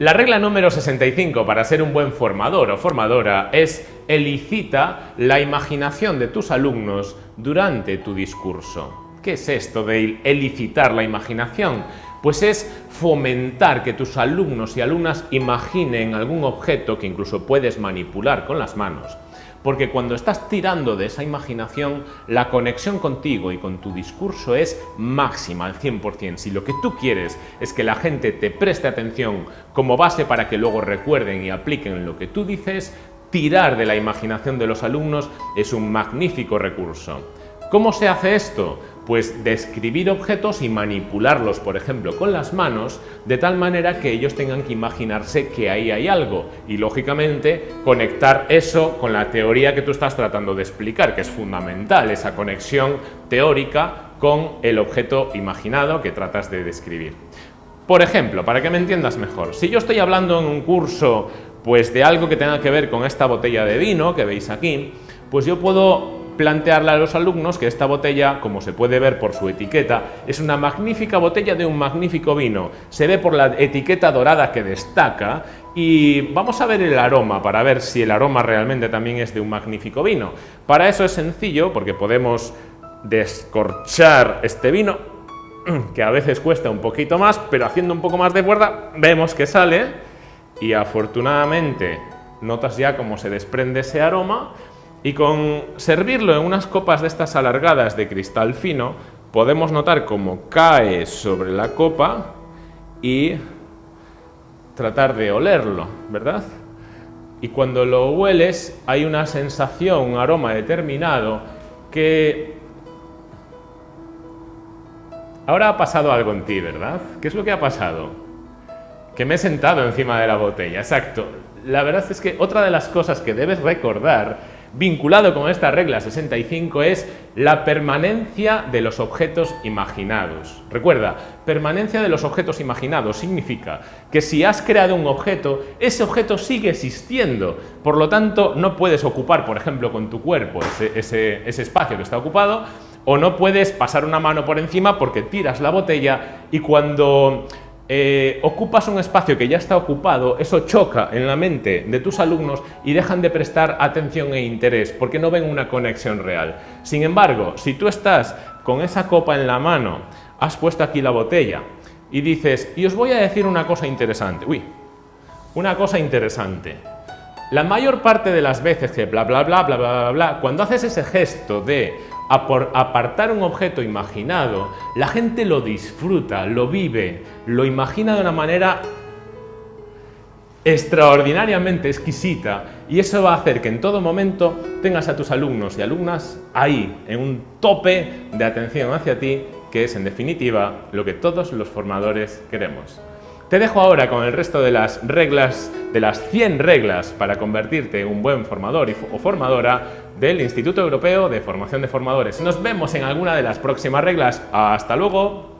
La regla número 65 para ser un buen formador o formadora es elicita la imaginación de tus alumnos durante tu discurso. ¿Qué es esto de elicitar la imaginación? Pues es fomentar que tus alumnos y alumnas imaginen algún objeto que incluso puedes manipular con las manos porque cuando estás tirando de esa imaginación, la conexión contigo y con tu discurso es máxima al 100%. Si lo que tú quieres es que la gente te preste atención como base para que luego recuerden y apliquen lo que tú dices, tirar de la imaginación de los alumnos es un magnífico recurso. ¿Cómo se hace esto? Pues describir objetos y manipularlos, por ejemplo, con las manos, de tal manera que ellos tengan que imaginarse que ahí hay algo y, lógicamente, conectar eso con la teoría que tú estás tratando de explicar, que es fundamental, esa conexión teórica con el objeto imaginado que tratas de describir. Por ejemplo, para que me entiendas mejor, si yo estoy hablando en un curso pues de algo que tenga que ver con esta botella de vino que veis aquí, pues yo puedo plantearle a los alumnos que esta botella, como se puede ver por su etiqueta, es una magnífica botella de un magnífico vino. Se ve por la etiqueta dorada que destaca y vamos a ver el aroma para ver si el aroma realmente también es de un magnífico vino. Para eso es sencillo porque podemos descorchar este vino que a veces cuesta un poquito más, pero haciendo un poco más de fuerza vemos que sale y afortunadamente notas ya cómo se desprende ese aroma y con servirlo en unas copas de estas alargadas de cristal fino, podemos notar cómo cae sobre la copa y tratar de olerlo, ¿verdad? Y cuando lo hueles hay una sensación, un aroma determinado que... Ahora ha pasado algo en ti, ¿verdad? ¿Qué es lo que ha pasado? Que me he sentado encima de la botella, exacto. La verdad es que otra de las cosas que debes recordar vinculado con esta regla 65 es la permanencia de los objetos imaginados. Recuerda, permanencia de los objetos imaginados significa que si has creado un objeto, ese objeto sigue existiendo. Por lo tanto, no puedes ocupar, por ejemplo, con tu cuerpo ese, ese espacio que está ocupado, o no puedes pasar una mano por encima porque tiras la botella y cuando eh, ocupas un espacio que ya está ocupado, eso choca en la mente de tus alumnos y dejan de prestar atención e interés porque no ven una conexión real. Sin embargo, si tú estás con esa copa en la mano, has puesto aquí la botella y dices, y os voy a decir una cosa interesante, uy, una cosa interesante. La mayor parte de las veces que bla bla bla bla bla bla, bla cuando haces ese gesto de apartar un objeto imaginado, la gente lo disfruta, lo vive, lo imagina de una manera extraordinariamente exquisita y eso va a hacer que en todo momento tengas a tus alumnos y alumnas ahí, en un tope de atención hacia ti, que es en definitiva lo que todos los formadores queremos. Te dejo ahora con el resto de las reglas, de las 100 reglas para convertirte en un buen formador o formadora del Instituto Europeo de Formación de Formadores. Nos vemos en alguna de las próximas reglas. ¡Hasta luego!